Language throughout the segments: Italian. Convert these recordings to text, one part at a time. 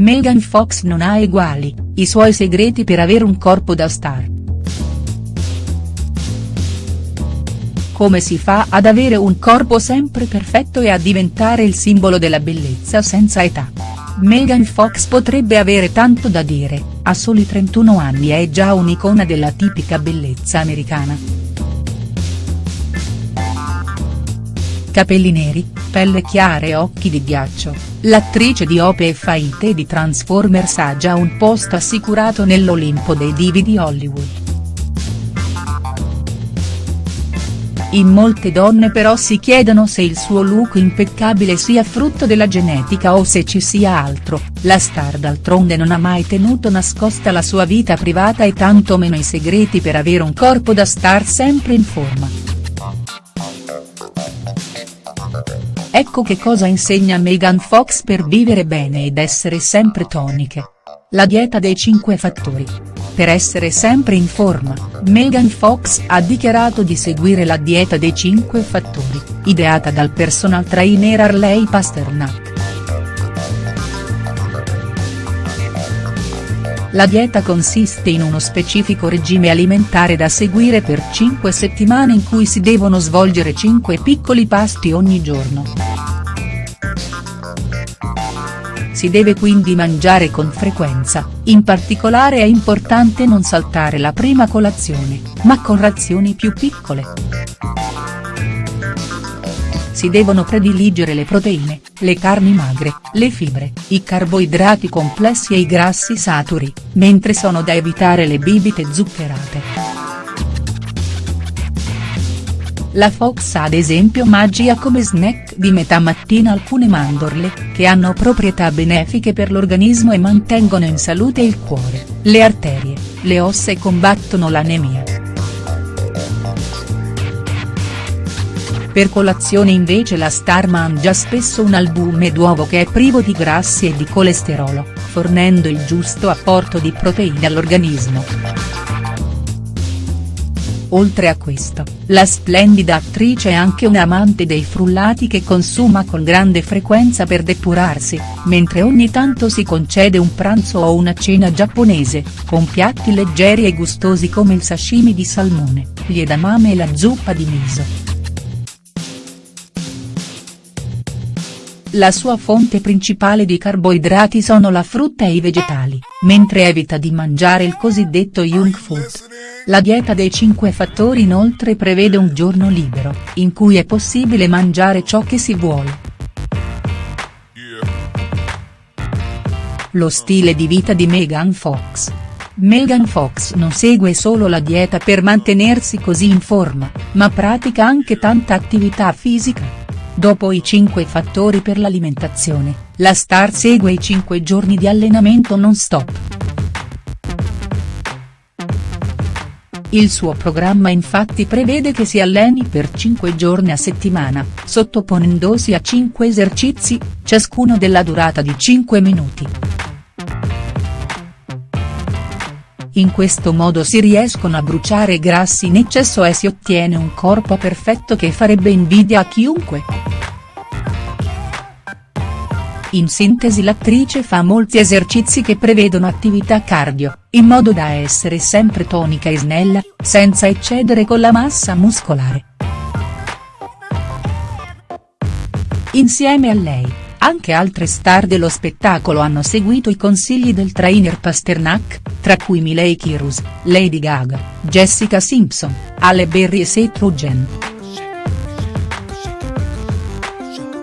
Megan Fox non ha eguali, i suoi segreti per avere un corpo da star. Come si fa ad avere un corpo sempre perfetto e a diventare il simbolo della bellezza senza età? Megan Fox potrebbe avere tanto da dire, a soli 31 anni è già un'icona della tipica bellezza americana. Capelli neri, pelle chiara e occhi di ghiaccio, l'attrice di Ope e Faite di Transformers ha già un posto assicurato nell'Olimpo dei divi di Hollywood. In molte donne però si chiedono se il suo look impeccabile sia frutto della genetica o se ci sia altro, la star d'altronde non ha mai tenuto nascosta la sua vita privata e tanto meno i segreti per avere un corpo da star sempre in forma. Ecco che cosa insegna Megan Fox per vivere bene ed essere sempre toniche. La dieta dei 5 fattori. Per essere sempre in forma, Megan Fox ha dichiarato di seguire la dieta dei 5 fattori, ideata dal personal trainer Arley Pasternak. La dieta consiste in uno specifico regime alimentare da seguire per 5 settimane in cui si devono svolgere 5 piccoli pasti ogni giorno. Si deve quindi mangiare con frequenza, in particolare è importante non saltare la prima colazione, ma con razioni più piccole. Si devono prediligere le proteine, le carni magre, le fibre, i carboidrati complessi e i grassi saturi, mentre sono da evitare le bibite zuccherate. La Fox ad esempio mangia come snack di metà mattina alcune mandorle, che hanno proprietà benefiche per l'organismo e mantengono in salute il cuore, le arterie, le ossa e combattono l'anemia. Per colazione invece la star mangia spesso un albume d'uovo che è privo di grassi e di colesterolo, fornendo il giusto apporto di proteine all'organismo. Oltre a questo, la splendida attrice è anche un amante dei frullati che consuma con grande frequenza per depurarsi, mentre ogni tanto si concede un pranzo o una cena giapponese, con piatti leggeri e gustosi come il sashimi di salmone, gli edamame e la zuppa di miso. La sua fonte principale di carboidrati sono la frutta e i vegetali, mentre evita di mangiare il cosiddetto junk food. La dieta dei 5 fattori inoltre prevede un giorno libero, in cui è possibile mangiare ciò che si vuole. Lo stile di vita di Megan Fox. Megan Fox non segue solo la dieta per mantenersi così in forma, ma pratica anche tanta attività fisica. Dopo i 5 fattori per l'alimentazione, la star segue i 5 giorni di allenamento non stop. Il suo programma infatti prevede che si alleni per 5 giorni a settimana, sottoponendosi a 5 esercizi, ciascuno della durata di 5 minuti. In questo modo si riescono a bruciare grassi in eccesso e si ottiene un corpo perfetto che farebbe invidia a chiunque. In sintesi l'attrice fa molti esercizi che prevedono attività cardio, in modo da essere sempre tonica e snella, senza eccedere con la massa muscolare. Insieme a lei, anche altre star dello spettacolo hanno seguito i consigli del trainer Pasternak, tra cui Miley Cyrus, Lady Gaga, Jessica Simpson, Ale Berry e Seth Rogen.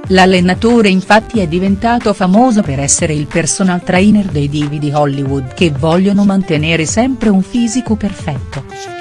L'allenatore infatti è diventato famoso per essere il personal trainer dei divi di Hollywood che vogliono mantenere sempre un fisico perfetto.